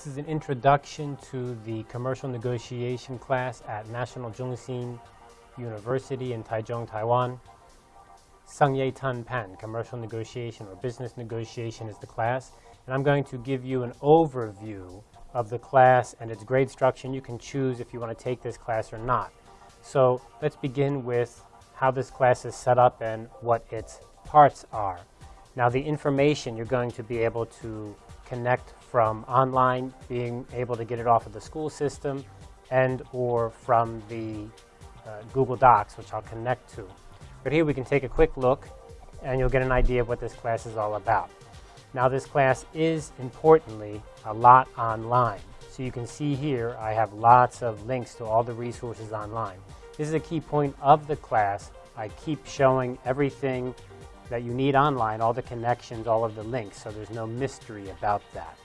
This is an introduction to the commercial negotiation class at National Chung Hsing University in Taichung, Taiwan. Sangye Tan Pan, commercial negotiation or business negotiation is the class. And I'm going to give you an overview of the class and its grade structure. And you can choose if you want to take this class or not. So let's begin with how this class is set up and what its parts are. Now the information you're going to be able to connect from online, being able to get it off of the school system, and or from the uh, Google Docs, which I'll connect to. But here we can take a quick look, and you'll get an idea of what this class is all about. Now this class is, importantly, a lot online. So you can see here, I have lots of links to all the resources online. This is a key point of the class. I keep showing everything that you need online, all the connections, all of the links, so there's no mystery about that.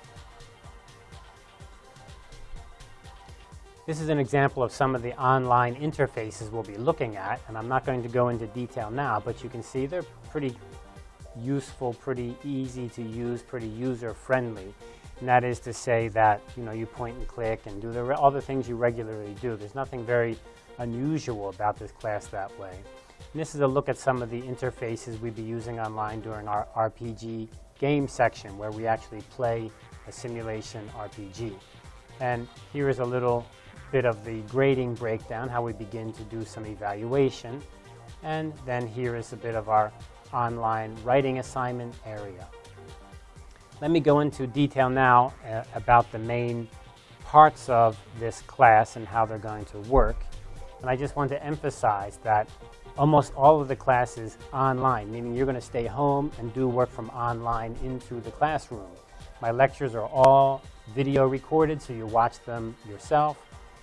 This is an example of some of the online interfaces we'll be looking at, and I'm not going to go into detail now, but you can see they're pretty useful, pretty easy to use, pretty user-friendly. And that is to say that, you know, you point and click and do the, all the things you regularly do. There's nothing very unusual about this class that way. And this is a look at some of the interfaces we'd be using online during our RPG game section where we actually play a simulation RPG. And here is a little bit of the grading breakdown, how we begin to do some evaluation. And then here is a bit of our online writing assignment area. Let me go into detail now uh, about the main parts of this class and how they're going to work. And I just want to emphasize that almost all of the classes online, meaning you're going to stay home and do work from online into the classroom. My lectures are all video recorded, so you watch them yourself.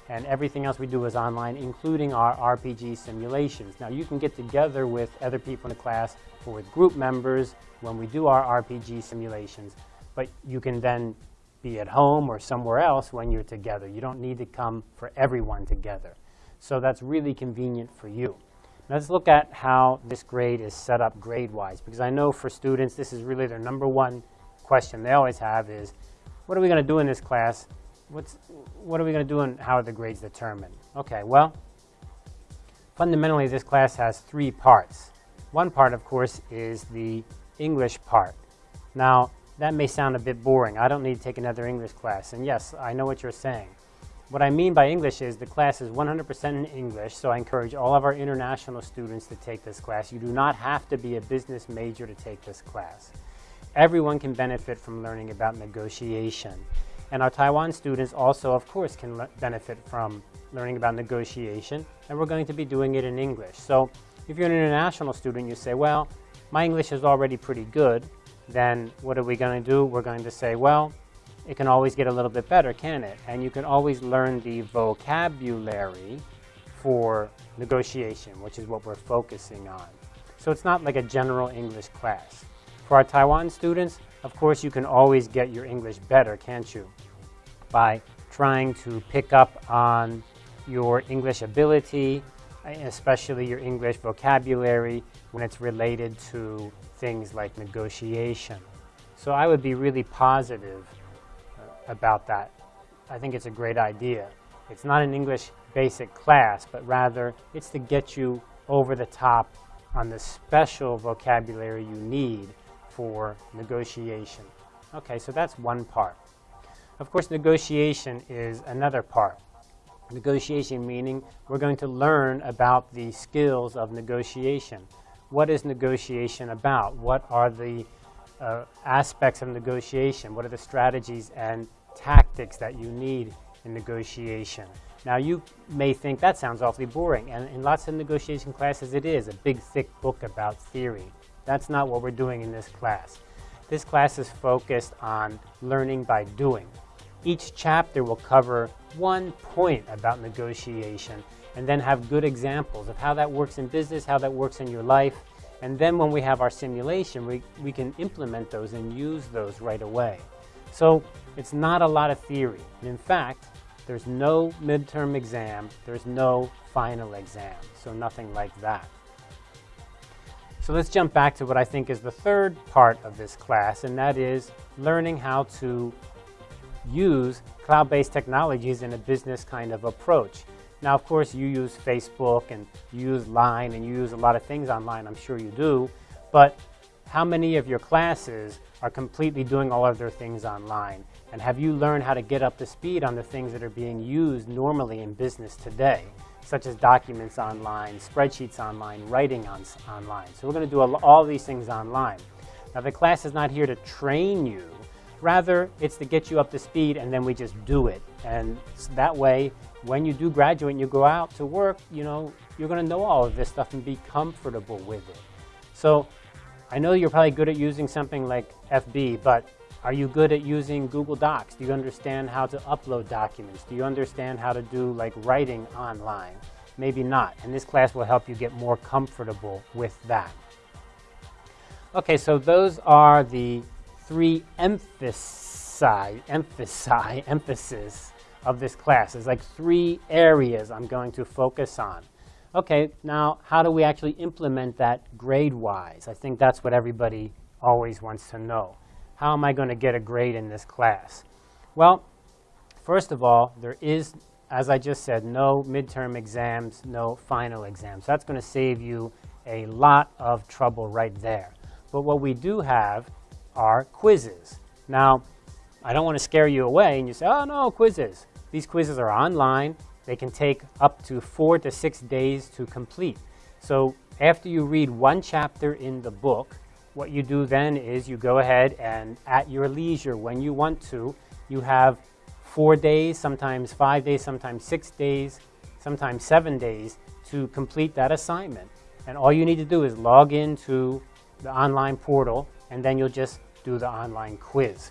And everything else we do is online, including our RPG simulations. Now, you can get together with other people in the class or with group members when we do our RPG simulations, but you can then be at home or somewhere else when you're together. You don't need to come for everyone together. So that's really convenient for you. Let's look at how this grade is set up grade-wise, because I know for students this is really their number one question they always have is, what are we going to do in this class? What's, what are we going to do and how are the grades determined? Okay, well, fundamentally this class has three parts. One part, of course, is the English part. Now, that may sound a bit boring. I don't need to take another English class. And yes, I know what you're saying. What I mean by English is the class is 100% in English, so I encourage all of our international students to take this class. You do not have to be a business major to take this class. Everyone can benefit from learning about negotiation. And our Taiwan students also, of course, can benefit from learning about negotiation, and we're going to be doing it in English. So if you're an international student, you say, well, my English is already pretty good, then what are we going to do? We're going to say, well, it can always get a little bit better, can it? And you can always learn the vocabulary for negotiation, which is what we're focusing on. So it's not like a general English class. For our Taiwan students, of course, you can always get your English better, can't you? By trying to pick up on your English ability, especially your English vocabulary when it's related to things like negotiation. So I would be really positive about that. I think it's a great idea. It's not an English basic class, but rather it's to get you over the top on the special vocabulary you need for negotiation. Okay, so that's one part. Of course, negotiation is another part. Negotiation meaning we're going to learn about the skills of negotiation. What is negotiation about? What are the uh, aspects of negotiation? What are the strategies and tactics that you need in negotiation? Now, you may think that sounds awfully boring, and in lots of negotiation classes it is, a big thick book about theory. That's not what we're doing in this class. This class is focused on learning by doing. Each chapter will cover one point about negotiation and then have good examples of how that works in business, how that works in your life, and then when we have our simulation, we, we can implement those and use those right away. So it's not a lot of theory. And in fact, there's no midterm exam, there's no final exam, so nothing like that. So let's jump back to what I think is the third part of this class, and that is learning how to use cloud-based technologies in a business kind of approach. Now, of course, you use Facebook and you use Line and you use a lot of things online, I'm sure you do, but how many of your classes are completely doing all of their things online? And have you learned how to get up to speed on the things that are being used normally in business today, such as documents online, spreadsheets online, writing on, online. So we're going to do all these things online. Now the class is not here to train you, rather it's to get you up to speed and then we just do it. And that way, when you do graduate and you go out to work, you know, you're going to know all of this stuff and be comfortable with it. So I know you're probably good at using something like FB, but are you good at using Google Docs? Do you understand how to upload documents? Do you understand how to do like writing online? Maybe not, and this class will help you get more comfortable with that. Okay, so those are the three emphasis, emphasis, emphasis of this class. There's like three areas I'm going to focus on. Okay, now how do we actually implement that grade-wise? I think that's what everybody always wants to know. How am I going to get a grade in this class? Well, first of all, there is, as I just said, no midterm exams, no final exams. That's going to save you a lot of trouble right there. But what we do have are quizzes. Now, I don't want to scare you away and you say, oh no, quizzes. These quizzes are online. They can take up to four to six days to complete. So after you read one chapter in the book, what you do then is you go ahead and at your leisure, when you want to, you have four days, sometimes five days, sometimes six days, sometimes seven days to complete that assignment. And all you need to do is log into the online portal, and then you'll just do the online quiz.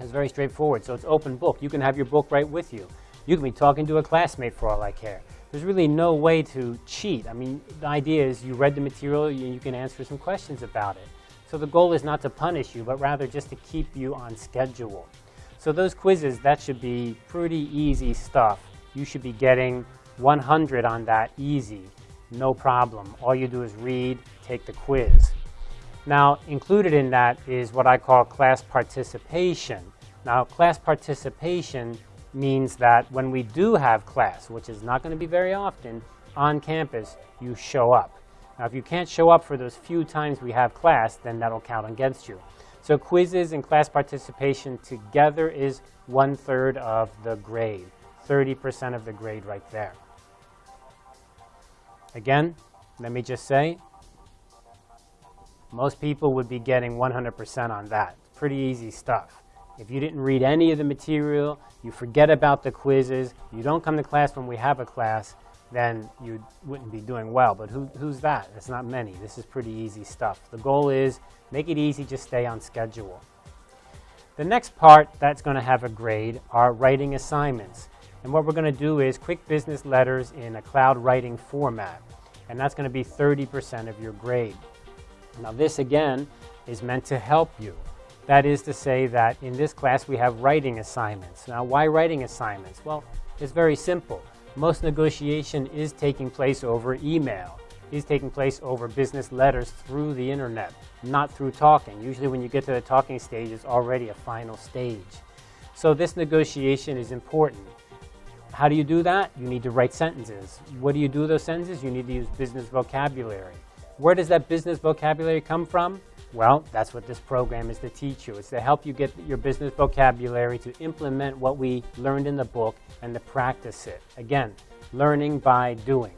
It's very straightforward. So it's open book. You can have your book right with you. You can be talking to a classmate for all I care. There's really no way to cheat. I mean, the idea is you read the material and you can answer some questions about it. So the goal is not to punish you, but rather just to keep you on schedule. So those quizzes, that should be pretty easy stuff. You should be getting 100 on that easy, no problem. All you do is read, take the quiz. Now, included in that is what I call class participation. Now, class participation means that when we do have class, which is not going to be very often, on campus, you show up. Now, if you can't show up for those few times we have class, then that'll count against you. So quizzes and class participation together is one-third of the grade, 30% of the grade right there. Again, let me just say, most people would be getting 100% on that. Pretty easy stuff. If you didn't read any of the material, you forget about the quizzes, you don't come to class when we have a class, then you wouldn't be doing well. But who, who's that? It's not many. This is pretty easy stuff. The goal is make it easy, just stay on schedule. The next part that's going to have a grade are writing assignments. And what we're going to do is quick business letters in a cloud writing format. And that's going to be 30% of your grade. Now this again is meant to help you. That is to say that in this class we have writing assignments. Now why writing assignments? Well, it's very simple. Most negotiation is taking place over email, is taking place over business letters through the internet, not through talking. Usually when you get to the talking stage, it's already a final stage. So this negotiation is important. How do you do that? You need to write sentences. What do you do with those sentences? You need to use business vocabulary. Where does that business vocabulary come from? Well, that's what this program is to teach you. It's to help you get your business vocabulary to implement what we learned in the book and to practice it. Again, learning by doing.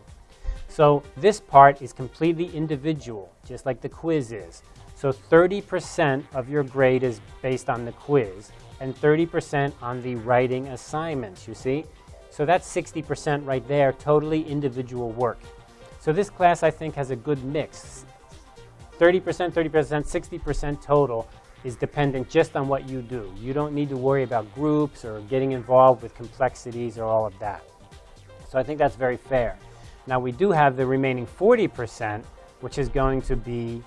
So this part is completely individual, just like the quiz is. So 30% of your grade is based on the quiz and 30% on the writing assignments, you see? So that's 60% right there, totally individual work. So this class, I think, has a good mix. 30%, 30%, 60% total is dependent just on what you do. You don't need to worry about groups or getting involved with complexities or all of that. So I think that's very fair. Now we do have the remaining 40%, which is going to be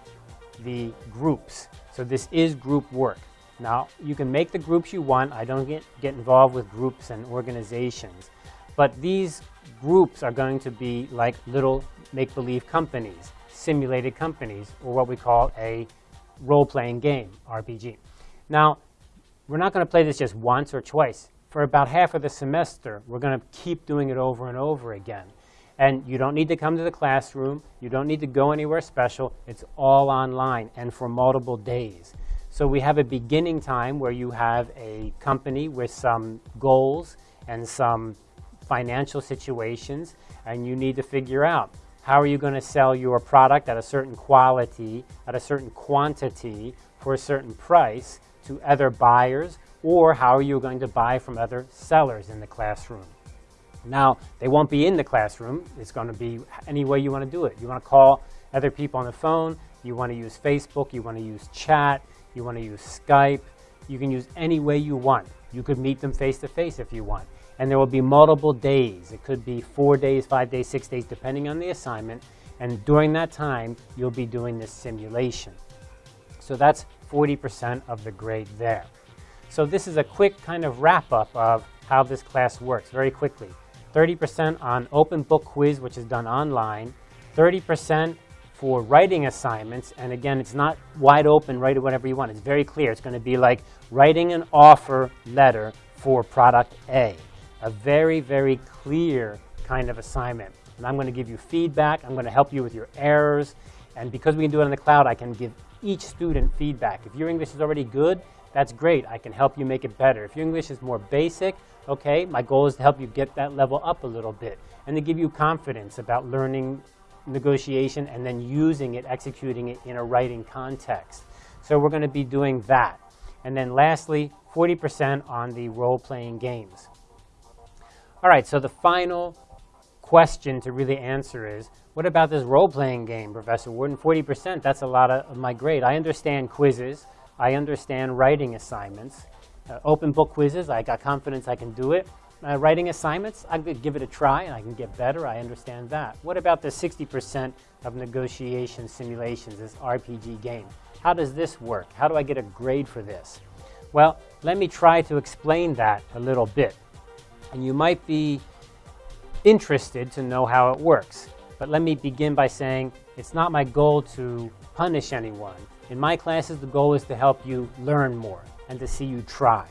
the groups. So this is group work. Now you can make the groups you want. I don't get, get involved with groups and organizations. But these groups are going to be like little make-believe companies, simulated companies, or what we call a role-playing game, RPG. Now, we're not going to play this just once or twice. For about half of the semester, we're going to keep doing it over and over again. And you don't need to come to the classroom. You don't need to go anywhere special. It's all online and for multiple days. So we have a beginning time where you have a company with some goals and some financial situations, and you need to figure out how are you going to sell your product at a certain quality, at a certain quantity, for a certain price to other buyers, or how are you going to buy from other sellers in the classroom. Now, they won't be in the classroom. It's going to be any way you want to do it. You want to call other people on the phone. You want to use Facebook. You want to use chat. You want to use Skype. You can use any way you want. You could meet them face to face if you want. And there will be multiple days. It could be four days, five days, six days, depending on the assignment. And during that time, you'll be doing this simulation. So that's 40% of the grade there. So this is a quick kind of wrap up of how this class works very quickly. 30% on open book quiz, which is done online, 30% for writing assignments, and again, it's not wide open, write whatever you want. It's very clear. It's going to be like writing an offer letter for product A. A very, very clear kind of assignment. And I'm going to give you feedback. I'm going to help you with your errors. And because we can do it in the cloud, I can give each student feedback. If your English is already good, that's great. I can help you make it better. If your English is more basic, okay, my goal is to help you get that level up a little bit and to give you confidence about learning negotiation and then using it, executing it in a writing context. So we're going to be doing that. And then lastly, 40% on the role-playing games. All right, so the final question to really answer is, what about this role-playing game, Professor Warden? 40%, that's a lot of my grade. I understand quizzes. I understand writing assignments. Uh, open book quizzes, I got confidence I can do it. Uh, writing assignments, I could give it a try and I can get better. I understand that. What about the 60% of negotiation simulations, this RPG game? How does this work? How do I get a grade for this? Well, let me try to explain that a little bit. And you might be interested to know how it works. But let me begin by saying it's not my goal to punish anyone. In my classes, the goal is to help you learn more and to see you try.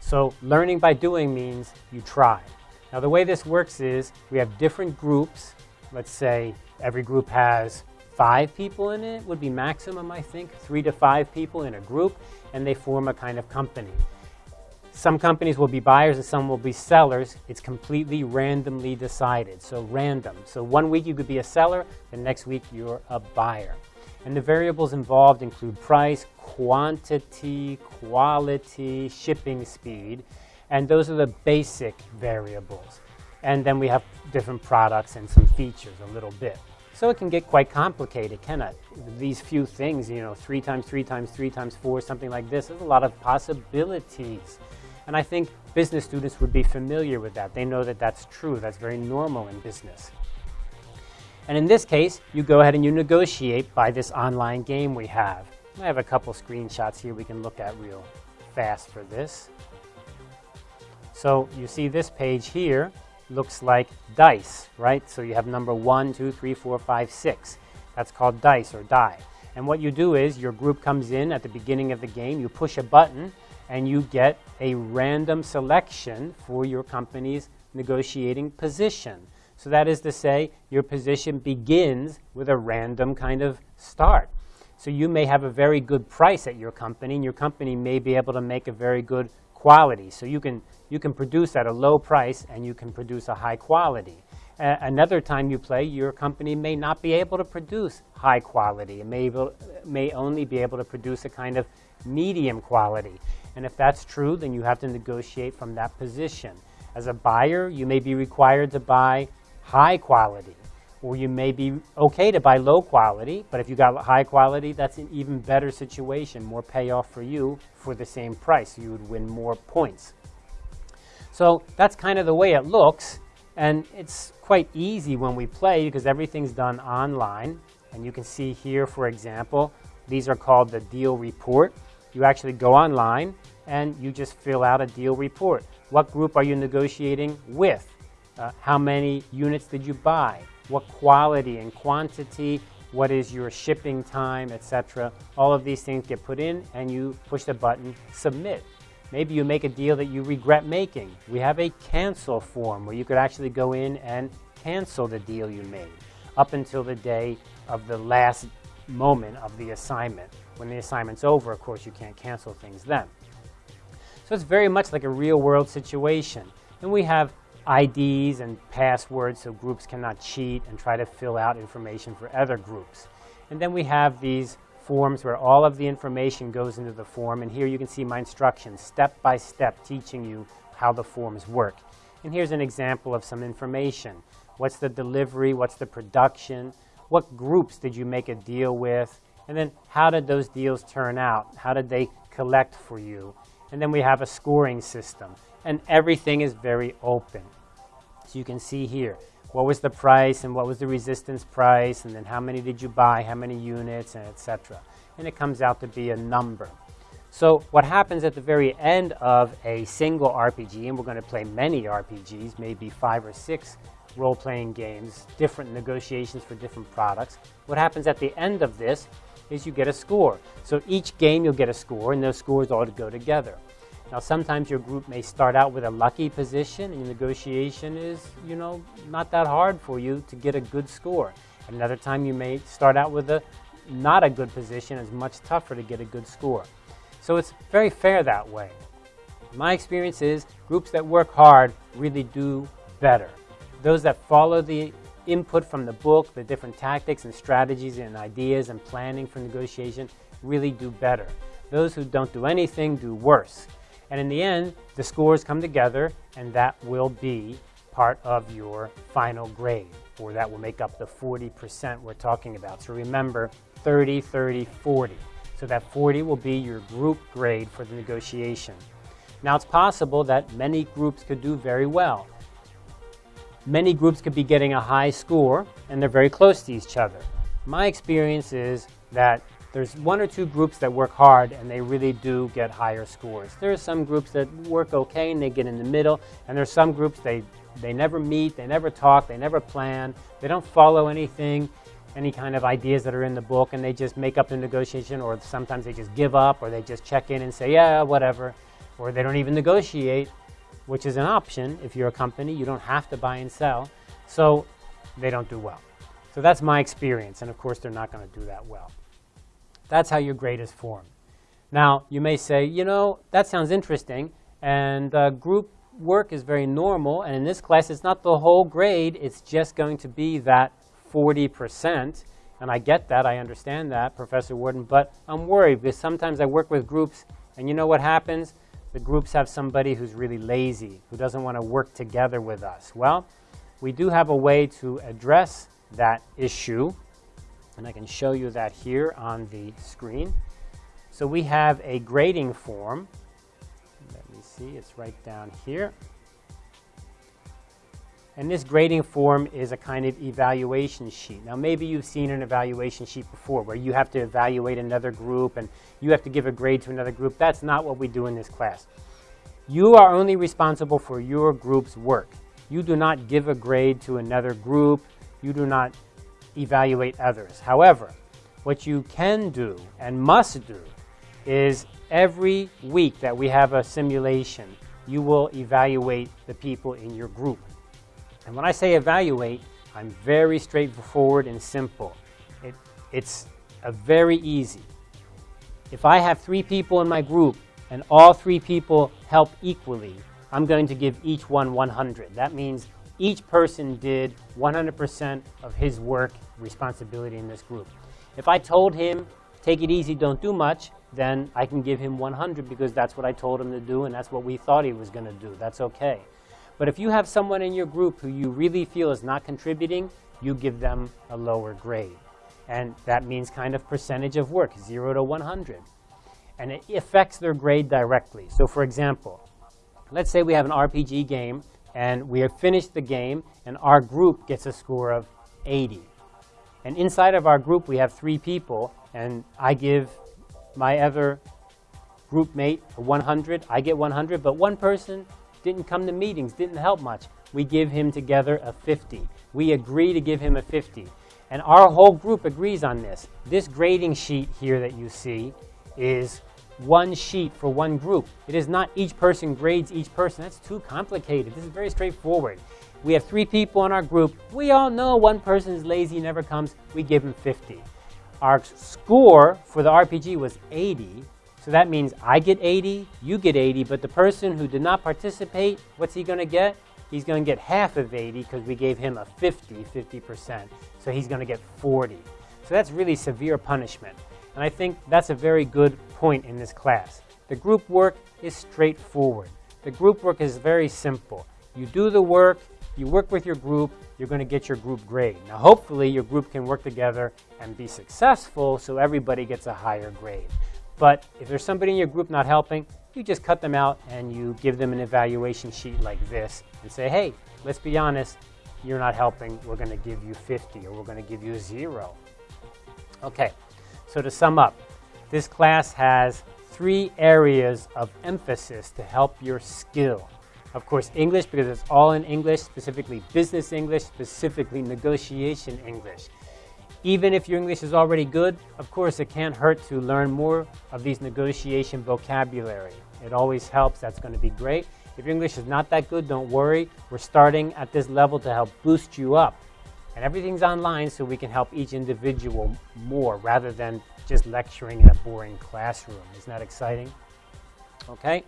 So learning by doing means you try. Now the way this works is we have different groups. Let's say every group has five people in it would be maximum, I think, three to five people in a group, and they form a kind of company. Some companies will be buyers and some will be sellers. It's completely randomly decided, so random. So one week you could be a seller, the next week you're a buyer. And the variables involved include price, quantity, quality, shipping speed, and those are the basic variables. And then we have different products and some features a little bit. So it can get quite complicated, can it? These few things, you know, three times three times three times four, something like this, there's a lot of possibilities. And I think business students would be familiar with that. They know that that's true. That's very normal in business. And in this case, you go ahead and you negotiate by this online game we have. I have a couple screenshots here we can look at real fast for this. So you see this page here looks like dice, right? So you have number one, two, three, four, five, six. That's called dice or die. And what you do is your group comes in at the beginning of the game, you push a button, and you get a random selection for your company's negotiating position. So that is to say, your position begins with a random kind of start. So you may have a very good price at your company, and your company may be able to make a very good quality. So you can, you can produce at a low price, and you can produce a high quality. Another time you play, your company may not be able to produce high quality. It may, may only be able to produce a kind of medium quality. And if that's true, then you have to negotiate from that position. As a buyer, you may be required to buy high quality, or you may be okay to buy low quality, but if you got high quality, that's an even better situation, more payoff for you for the same price. You would win more points. So that's kind of the way it looks, and it's quite easy when we play because everything's done online. And you can see here, for example, these are called the deal report. You actually go online and you just fill out a deal report. What group are you negotiating with? Uh, how many units did you buy? What quality and quantity? What is your shipping time, etc. All of these things get put in and you push the button submit. Maybe you make a deal that you regret making. We have a cancel form where you could actually go in and cancel the deal you made up until the day of the last moment of the assignment. When the assignment's over, of course, you can't cancel things then. So it's very much like a real world situation. And we have IDs and passwords so groups cannot cheat and try to fill out information for other groups. And then we have these forms where all of the information goes into the form. And here you can see my instructions, step by step, teaching you how the forms work. And here's an example of some information. What's the delivery? What's the production? What groups did you make a deal with? And then how did those deals turn out? How did they collect for you? And then we have a scoring system. And everything is very open. So you can see here, what was the price and what was the resistance price, and then how many did you buy, how many units, and etc. And it comes out to be a number. So what happens at the very end of a single RPG, and we're going to play many RPGs, maybe five or six role-playing games, different negotiations for different products. What happens at the end of this is you get a score. So each game you'll get a score, and those scores all go together. Now sometimes your group may start out with a lucky position, and your negotiation is, you know, not that hard for you to get a good score. Another time you may start out with a not a good position, it's much tougher to get a good score. So it's very fair that way. My experience is groups that work hard really do better. Those that follow the input from the book, the different tactics and strategies and ideas and planning for negotiation really do better. Those who don't do anything do worse. And in the end, the scores come together and that will be part of your final grade, or that will make up the 40% we're talking about. So remember, 30, 30, 40. So that 40 will be your group grade for the negotiation. Now it's possible that many groups could do very well. Many groups could be getting a high score and they're very close to each other. My experience is that there's one or two groups that work hard and they really do get higher scores. There are some groups that work okay and they get in the middle, and there's some groups they, they never meet, they never talk, they never plan, they don't follow anything, any kind of ideas that are in the book, and they just make up the negotiation, or sometimes they just give up, or they just check in and say, yeah, whatever, or they don't even negotiate, which is an option if you're a company. You don't have to buy and sell. So they don't do well. So that's my experience. And of course, they're not going to do that well. That's how your grade is formed. Now, you may say, you know, that sounds interesting. And uh, group work is very normal. And in this class, it's not the whole grade. It's just going to be that 40%. And I get that. I understand that, Professor Warden. But I'm worried because sometimes I work with groups. And you know what happens? The groups have somebody who's really lazy, who doesn't want to work together with us. Well, we do have a way to address that issue, and I can show you that here on the screen. So we have a grading form. Let me see, it's right down here. And this grading form is a kind of evaluation sheet. Now, maybe you've seen an evaluation sheet before where you have to evaluate another group and you have to give a grade to another group. That's not what we do in this class. You are only responsible for your group's work. You do not give a grade to another group. You do not evaluate others. However, what you can do and must do is every week that we have a simulation, you will evaluate the people in your group. And when I say evaluate, I'm very straightforward and simple. It, it's a very easy. If I have three people in my group and all three people help equally, I'm going to give each one 100. That means each person did 100% of his work responsibility in this group. If I told him, take it easy, don't do much, then I can give him 100 because that's what I told him to do and that's what we thought he was going to do. That's okay. But if you have someone in your group who you really feel is not contributing, you give them a lower grade. And that means kind of percentage of work, 0 to 100. And it affects their grade directly. So for example, let's say we have an RPG game and we have finished the game and our group gets a score of 80. And inside of our group we have three people and I give my other group mate 100, I get 100, but one person didn't come to meetings, didn't help much. We give him together a 50. We agree to give him a 50. And our whole group agrees on this. This grading sheet here that you see is one sheet for one group. It is not each person grades each person. That's too complicated. This is very straightforward. We have three people in our group. We all know one person is lazy, never comes. We give him 50. Our score for the RPG was 80. So that means I get 80, you get 80, but the person who did not participate, what's he going to get? He's going to get half of 80 because we gave him a 50, 50%. So he's going to get 40. So that's really severe punishment. And I think that's a very good point in this class. The group work is straightforward. The group work is very simple. You do the work, you work with your group, you're going to get your group grade. Now hopefully your group can work together and be successful so everybody gets a higher grade. But if there's somebody in your group not helping, you just cut them out and you give them an evaluation sheet like this and say, hey, let's be honest, you're not helping, we're going to give you 50 or we're going to give you zero. Okay, so to sum up, this class has three areas of emphasis to help your skill. Of course, English, because it's all in English, specifically business English, specifically negotiation English. Even if your English is already good, of course, it can't hurt to learn more of these negotiation vocabulary. It always helps. That's going to be great. If your English is not that good, don't worry. We're starting at this level to help boost you up. And everything's online so we can help each individual more rather than just lecturing in a boring classroom. Isn't that exciting? Okay.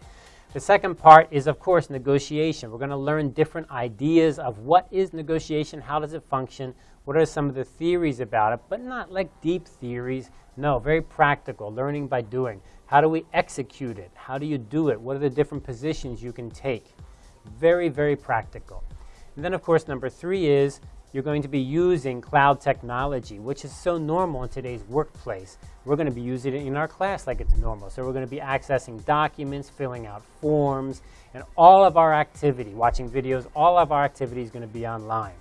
The second part is, of course, negotiation. We're going to learn different ideas of what is negotiation, how does it function, what are some of the theories about it, but not like deep theories. No, very practical, learning by doing. How do we execute it? How do you do it? What are the different positions you can take? Very, very practical. And then, of course, number three is you're going to be using cloud technology, which is so normal in today's workplace. We're going to be using it in our class like it's normal. So we're going to be accessing documents, filling out forms, and all of our activity, watching videos, all of our activity is going to be online.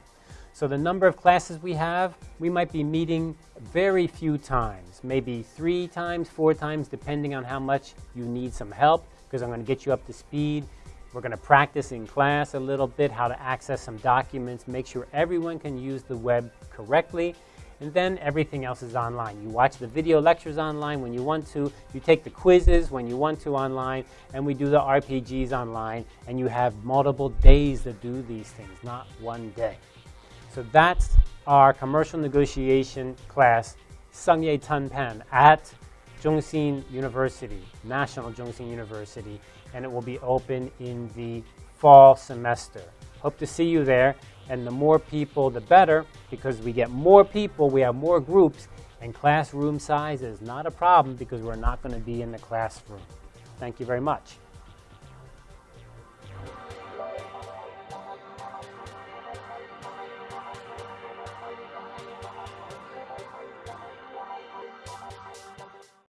So the number of classes we have, we might be meeting very few times, maybe three times, four times, depending on how much you need some help, because I'm going to get you up to speed. We're going to practice in class a little bit how to access some documents, make sure everyone can use the web correctly, and then everything else is online. You watch the video lectures online when you want to, you take the quizzes when you want to online, and we do the RPGs online, and you have multiple days to do these things, not one day. So that's our commercial negotiation class, Sungye Tanpan, at Chung Hsing University, National Chung Hsing University and it will be open in the fall semester. Hope to see you there. And the more people, the better, because we get more people, we have more groups, and classroom size is not a problem because we're not going to be in the classroom. Thank you very much.